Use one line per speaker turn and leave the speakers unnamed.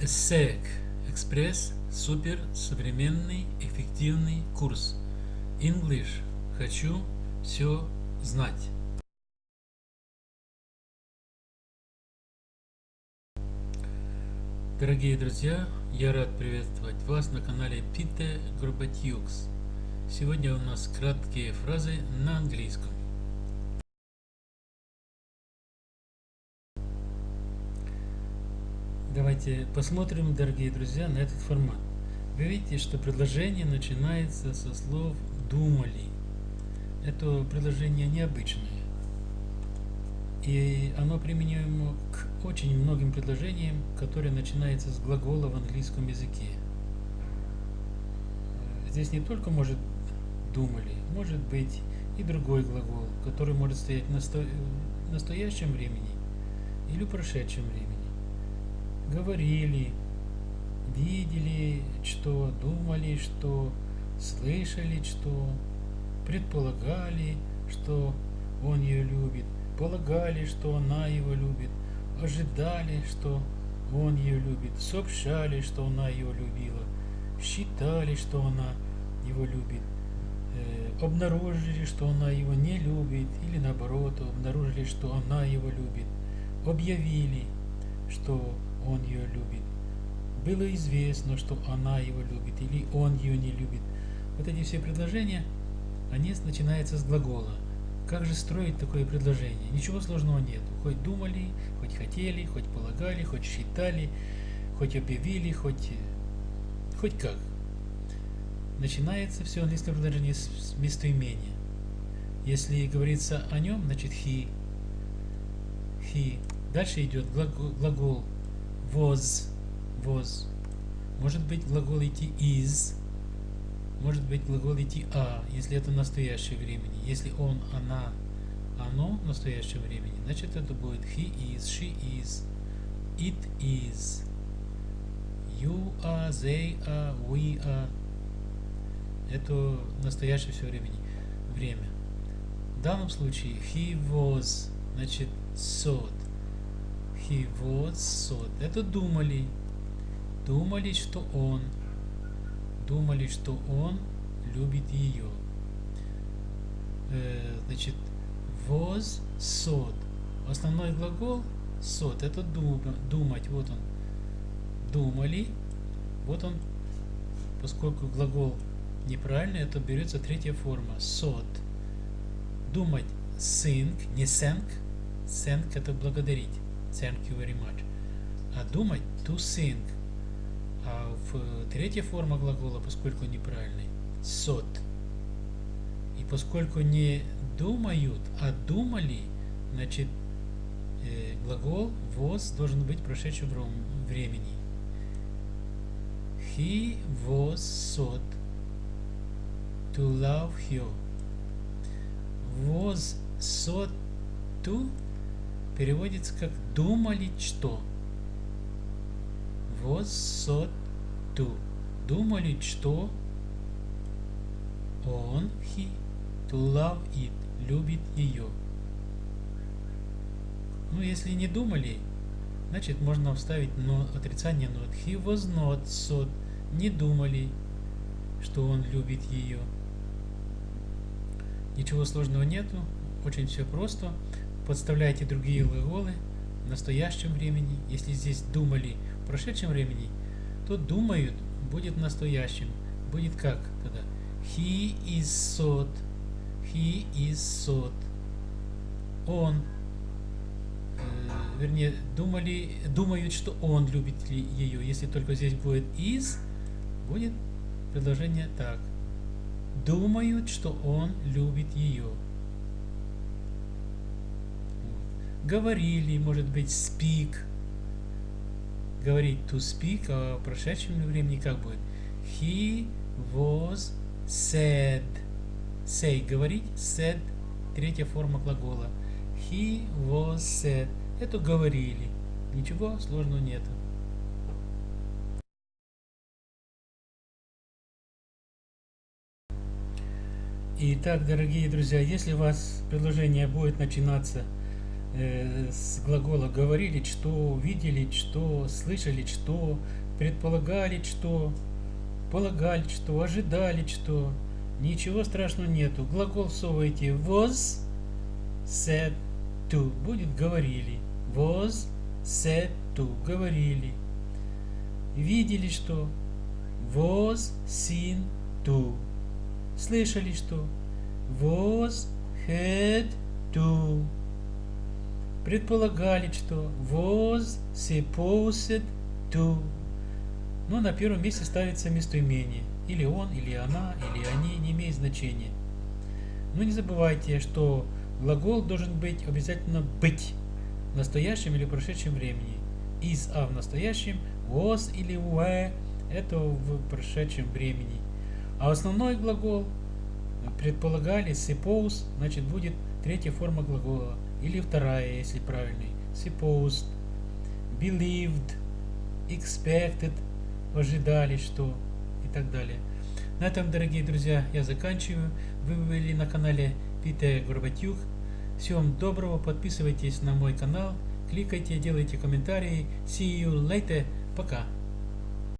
ESSEC Экспресс Супер Современный Эффективный Курс English Хочу все знать Дорогие друзья, я рад приветствовать вас на канале Пите Горбатюкс. Сегодня у нас краткие фразы на английском. Давайте посмотрим, дорогие друзья, на этот формат. Вы видите, что предложение начинается со слов «думали». Это предложение необычное. И оно применимо к очень многим предложениям, которые начинаются с глагола в английском языке. Здесь не только может «думали», может быть и другой глагол, который может стоять в настоящем времени или в прошедшем времени говорили, видели, что думали, что слышали, что предполагали, что он ее любит, полагали, что она его любит, ожидали, что он ее любит, сообщали, что она его любила, считали, что она его любит, э, обнаружили, что она его не любит, или наоборот, обнаружили, что она его любит, объявили, что он ее любит. Было известно, что она его любит или он ее не любит. Вот эти все предложения, они начинаются с глагола. Как же строить такое предложение? Ничего сложного нет. Хоть думали, хоть хотели, хоть полагали, хоть считали, хоть объявили, хоть, хоть как. Начинается все английское предложение с местоимения. Если говорится о нем, значит he. He. Дальше идет глагол, глагол was, was. Может быть глагол идти is, может быть глагол идти а, если это настоящее времени. Если он, она, оно в настоящем времени, значит это будет he is, she is, it is, you are, they are, we are. Это настоящее все времени. Время. В данном случае he was, значит thought thought. Это думали. Думали, что он. Думали, что он любит ее. Э, значит, was thought. Основной глагол thought. Это думать. Вот он. Думали. Вот он. Поскольку глагол неправильный, это берется третья форма. Thought. Думать. Think, не thank. Thank это благодарить. Thank you very much. А думать to think. А в третья форма глагола, поскольку неправильный, сот. И поскольку не думают, а думали, значит э, глагол was должен быть прошедшего времени. He was sought to love her. Was sought to переводится как «думали что». Вот ту. Думали, что он, he, to love it, любит ее. Ну, если не думали, значит можно вставить но, отрицание not. He was not thought. Не думали, что он любит ее. Ничего сложного нету, очень все просто подставляйте другие глаголы в настоящем времени. Если здесь думали в прошедшем времени, то думают будет настоящим. Будет как тогда? He is sought. He is sought. Он, э, вернее, думали, думают, что он любит ее. Если только здесь будет is, будет предложение так. Думают, что он любит ее. Говорили, может быть, speak. Говорить to speak, а в прошедшем времени как будет? He was said. Say, говорить, said, третья форма глагола. He was said. Это говорили. Ничего сложного нету. Итак, дорогие друзья, если у вас предложение будет начинаться с глагола говорили, что, видели, что, слышали, что, предполагали, что, полагали, что, ожидали, что. Ничего страшного нету. Глагол всовываете was, said to. Будет говорили. Was, said to. Говорили. Видели, что was seen to. Слышали, что was heard to. Предполагали, что was supposed to. Но на первом месте ставится местоимение. Или он, или она, или они, не имеет значения. Но не забывайте, что глагол должен быть обязательно быть в настоящем или прошедшем времени. Is а в настоящем, was или were это в прошедшем времени. А основной глагол предполагали suppose, значит будет третья форма глагола. Или вторая, если правильный. Supposed, believed, expected, ожидали, что и так далее. На этом, дорогие друзья, я заканчиваю. Вы были на канале Питер Горбатюк. Всего вам доброго, подписывайтесь на мой канал, кликайте, делайте комментарии. See you later. Пока.